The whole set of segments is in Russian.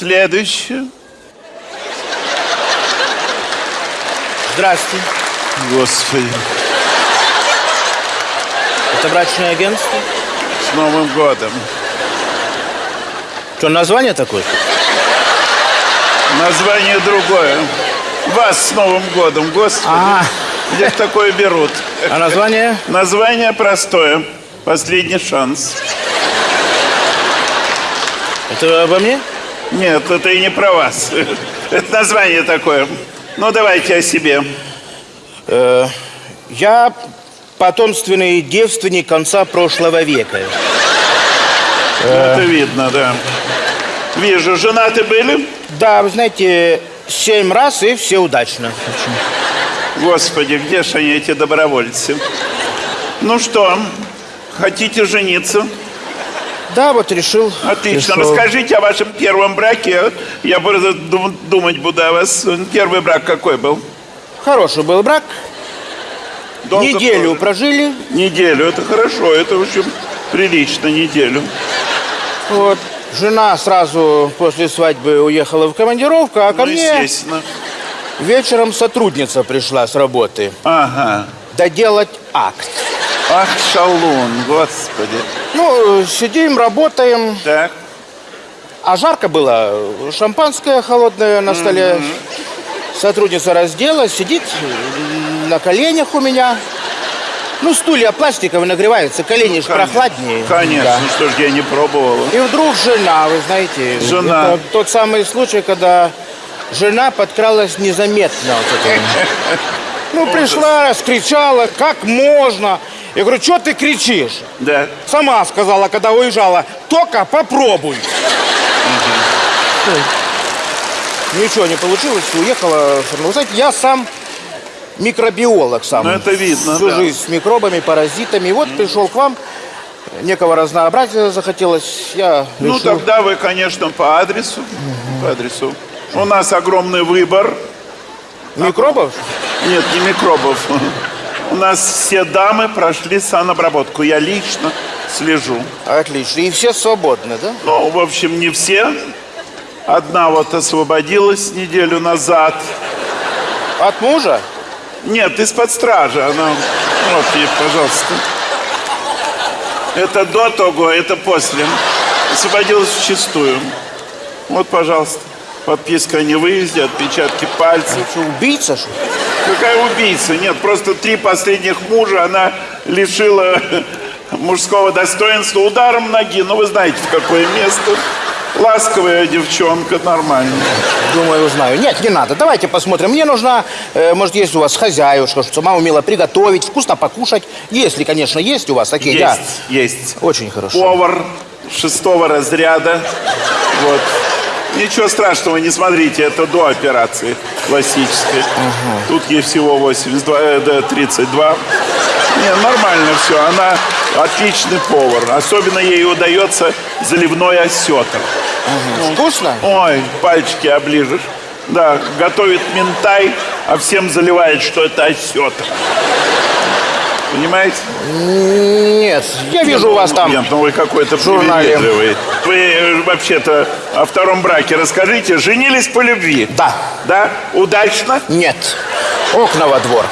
Следующее. Здравствуйте. Господи, Это брачное агентство? с Новым годом. Что, название такое? Название другое. Вас с Новым годом, Господи. А, Где такое берут? а название? Название простое. Последний шанс. Это обо мне? Нет, это и не про вас. Это название такое. Ну, давайте о себе. Э, я потомственный девственник конца прошлого века. Ну, Это видно, да. Вижу, женаты были? Да, вы знаете, семь раз и все удачно. Господи, где же они, эти добровольцы? Ну что, хотите жениться? Да, вот решил. Отлично. решил. Расскажите о вашем первом браке. Я дум- думать буду о вас. Первый брак какой был? Хороший был брак. Долго Неделю тоже? прожили. Неделю. Это хорошо. Это, в общем, прилично, неделю. Вот. Жена сразу после свадьбы уехала в командировку, а ко ну, мне естественно. вечером сотрудница пришла с работы. Ага. Доделать акт. Ах, шалун, господи. Ну, сидим, работаем. Так. А жарко было. Шампанское холодное на столе. Сотрудница раздела, сидит на коленях у меня. Ну, стулья пластиковые нагреваются, колени ж Конечно. прохладнее. Конечно, Да. что ж я не пробовала. И вдруг жена, вы знаете, Жена. это тот самый случай, когда жена подкралась незаметно. вот. Ну, пришла, раскричала, как можно. Я говорю, что ты кричишь? Да. Сама сказала, когда уезжала, только попробуй. Ничего не получилось, уехала. Вы знаете, я сам микробиолог сам. Ну, это видно, Всю да. жизнь с микробами, паразитами. И вот пришел к вам, некого разнообразия захотелось. Я Ну, решил- тогда вы, конечно, по адресу. По адресу. У нас огромный выбор. Микробов? Нет, не микробов. У нас все дамы прошли санобработку. Я лично слежу. Отлично. И все свободны, да? Ну, в общем, не все. Одна вот освободилась неделю назад. От мужа? Нет, из-под стражи. Она... Вот ей, пожалуйста. Это до того, это после. Освободилась в чистую. Вот, пожалуйста. Подписка о невыезде, отпечатки пальцев. Что, убийца, что ли? Какая убийца? Нет, просто три последних мужа она лишила мужского достоинства ударом ноги. Ну, вы знаете, в какое место. Ласковая девчонка, нормально. Думаю, узнаю. Нет, не надо. Давайте посмотрим. Мне нужна, э, может, есть у вас хозяюшка, что сама умела приготовить, вкусно покушать. Если, конечно, есть у вас такие. Есть, да. есть. Очень хорошо. Повар шестого разряда. Вот. Ничего страшного, не смотрите, это до операции классической. Тут ей всего 82, э, да, 32. Не, нормально все. Она отличный повар. Особенно ей удается заливной осетр. Вкусно? Ой, пальчики оближешь. Да, готовит ментай, а всем заливает, что это осетр. Понимаете? Нет, я вижу у вас там. Ну вы какой-то журнале. Вы вообще-то о втором браке расскажите. Женились по любви? Да. Да? Удачно? Нет. Окна во двор.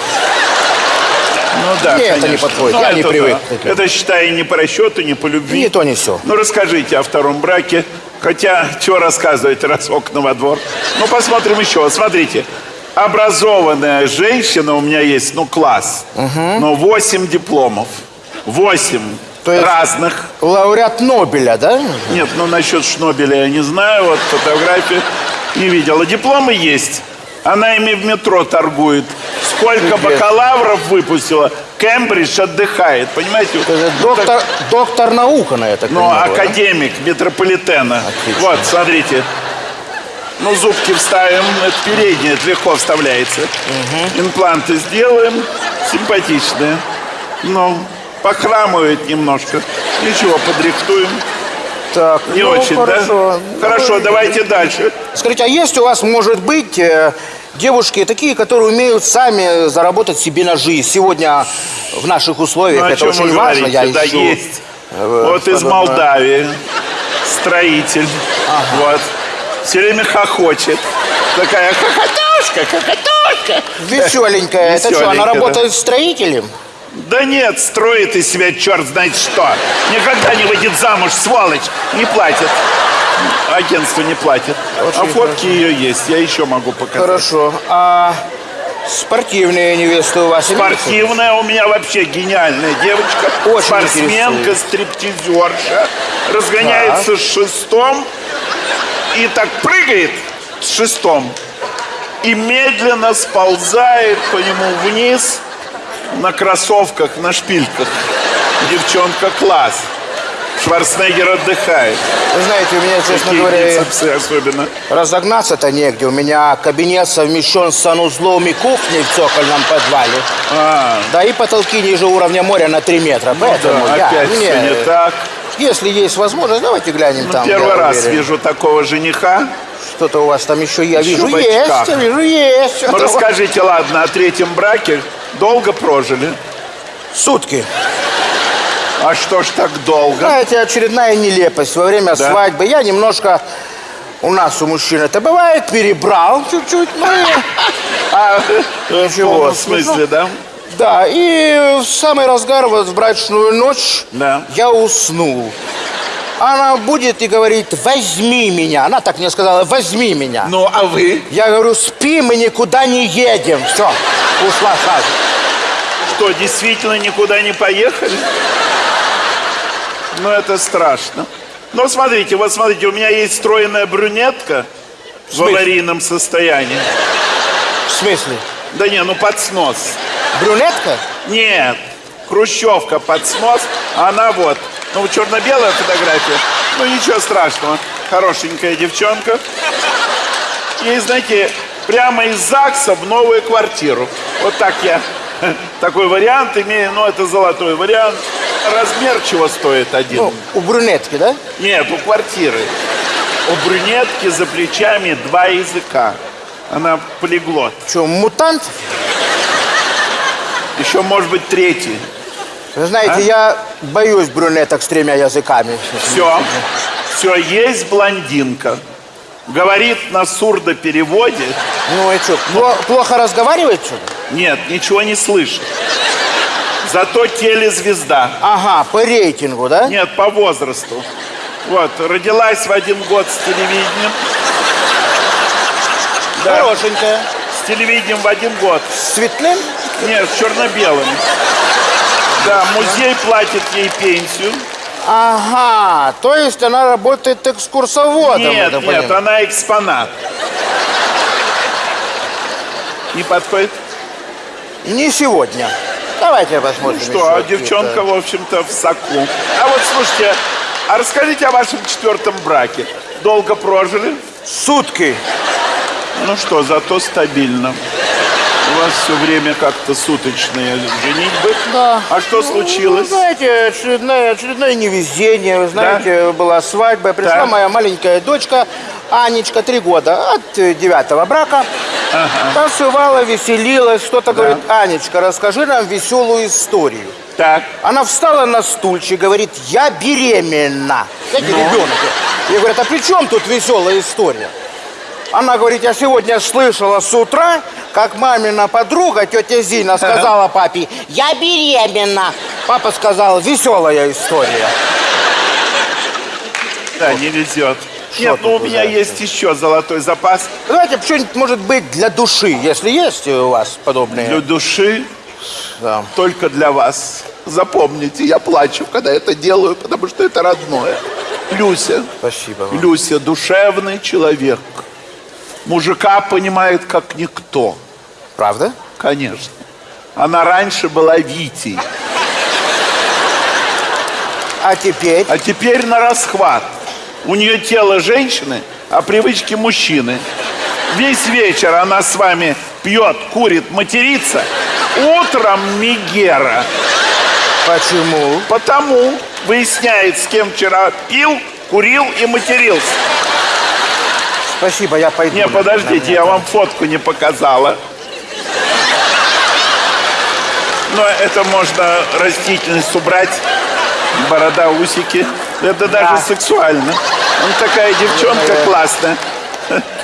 Ну да, Мне это конечно. не подходит, Ну, я не это привык да. Это, считай, не по расчету, не по любви. Ни то, ни сё. Ну, расскажите о втором браке. Хотя, что рассказывать, раз окна во двор. Ну, посмотрим еще. Смотрите. Образованная женщина у меня есть, ну, класс. Но 8 дипломов. 8 То есть- разных. Лауреат Нобеля, да? Нет, ну насчет Шнобеля я не знаю, вот фотографии не видела. Дипломы есть. Она ими в метро торгует. Сколько Чудесно. бакалавров выпустила, Кембридж отдыхает, понимаете? Это Ну, доктор, так- доктор наука на это. Ну, академик метрополитена. Отлично. Вот, смотрите. Ну, зубки вставим, это переднее, это легко вставляется. Импланты сделаем, симпатичные. Ну, похрамывает немножко. Ничего, подрихтуем. Так, Не ну, очень, хорошо. да? Хорошо, давайте дальше. Скажите, а есть у вас, может быть, э, девушки такие, которые умеют сами заработать себе на жизнь? Сегодня в наших условиях Ну, это очень важно. говорите? Я да, ищу, есть. э, вот из подобное. Молдавии. Строитель. Вот. Все время хохочет. Такая хохотушка, хохотушка. Веселенькая. Это что, Веселенькая, она да. работает строителем? Да нет, строит из себя черт знает что. Никогда не выйдет замуж, сволочь. Не платит. Агентство не платит. Очень а фотки ее есть, я еще могу показать. Хорошо. А спортивные невесты у вас? Спортивная у меня вообще гениальная девочка. Очень Спортсменка, интересует. стриптизерша. Разгоняется с шестом и так прыгает с шестом. И медленно сползает по нему вниз на кроссовках, на шпильках. Девчонка класс. Шварценеггер отдыхает. Вы знаете, у меня, честно Такие говоря, особенно. разогнаться-то негде. У меня кабинет совмещен с санузлом и кухней в цокольном подвале. А, Да и потолки ниже уровня моря на 3 метра. Поэтому да, я, опять мне- все не так. Если есть возможность, давайте глянем Ну, там. первый раз уверен. вижу такого жениха. Что-то у вас там еще, я Еще вижу, есть, я вижу, есть. Ну, расскажите, ладно, о третьем браке. Долго прожили? Сутки. А что ж так долго? Знаете, очередная нелепость. Во время Да. свадьбы я немножко... У нас, у мужчин это бывает, перебрал чуть-чуть, ну. А, в полном смысле, да? Да, и в самый разгар, вот в брачную ночь, Да. я уснул. Она будет и говорит, возьми меня. Она так мне сказала, возьми меня. Ну, а вы? Я говорю, спи, мы никуда не едем. Все, ушла сразу. Что, действительно никуда не поехали? Ну, это страшно. Но смотрите, вот смотрите, у меня есть стройная брюнетка в смысле? аварийном состоянии. В смысле? Да не, ну под снос. Брюнетка? Нет, хрущевка под снос, она вот. Ну, черно-белая фотография. Ну, ничего страшного. Хорошенькая девчонка. Ей, знаете, прямо из ЗАГСа в новую квартиру. Вот так я такой вариант имею. Ну, это золотой вариант. Размер чего стоит один? Ну, у брюнетки, да? Нет, у квартиры. У брюнетки за плечами два языка. Она полиглот. Что, мутант? Еще, может быть, третий. Вы знаете, А? я боюсь брюнеток с тремя языками. Все, все, есть блондинка. Говорит на сурдопереводе. Ну и что, пло- плохо разговаривает, что ли? Нет, ничего не слышит. Зато телезвезда. Ага, по рейтингу, да? Нет, по возрасту. Вот, родилась в один год с телевидением. Да, Хорошенькая. с телевидением в один год. С цветным? Нет, с черно-белым. Да, музей платит ей пенсию. Ага, то есть она работает экскурсоводом. Нет, нет, понимаю. она экспонат. Не подходит? Не сегодня. Давайте посмотрим. Ну Что, а девчонка, в общем-то, в соку. А вот слушайте, а расскажите о вашем четвертом браке. Долго прожили? Сутки. Ну что, зато стабильно. У вас все время как-то суточные женитьбы. Да. А что Ну, случилось? знаете, очередное, очередное невезение. Вы знаете, была свадьба. Пришла Да. моя маленькая дочка, Анечка, три года, от э, девятого брака. Танцевала, веселилась. Что-то говорит, Анечка, расскажи нам веселую историю. Так, Она встала на стульчик, говорит, я беременна. Знаете, Ну? ребенок. Я говорю, а при чем тут веселая история? Она говорит, я сегодня слышала с утра, как мамина подруга, тетя Зина, сказала папе, я беременна. Папа сказал, веселая история. да, не везет. Нет, ну у меня есть еще золотой запас. Давайте что-нибудь, может быть, для души, если есть у вас подобные. Для души Да. только для вас. Запомните, я плачу, когда это делаю, потому что это родное. Люся. Спасибо вам. Люся душевный человек. Мужика понимает как никто. Правда? Конечно. Она раньше была Витей, А теперь? а теперь на расхват. У нее тело женщины, а привычки мужчины. Весь вечер она с вами пьет, курит, матерится. Утром Мигера. Почему? Потому выясняет, с кем вчера пил, курил и матерился. Спасибо, я пойду. Не, подождите, я вам фотку не показала. Но это можно растительность убрать. Борода, усики. Это даже Да. сексуально. Он такая девчонка Наверное. классная.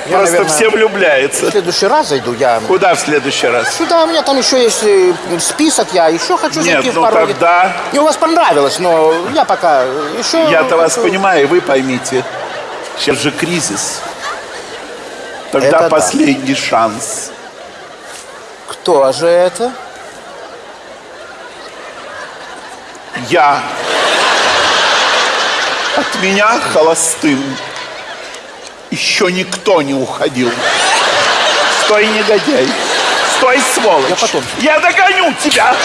Я, Просто наверное, все влюбляются. В следующий раз зайду, я... Куда в следующий раз? Сюда у меня там еще есть э, список, я еще хочу Нет, зайти в ну пару... тогда Мне у вас понравилось, но я пока еще... я-то вас хочу- понимаю, и вы поймите. Сейчас же кризис. Тогда Это да. последний шанс. Кто же это? Я от меня холостым еще никто не уходил. Стой, негодяй. Стой, сволочь. Я потом. Я догоню тебя.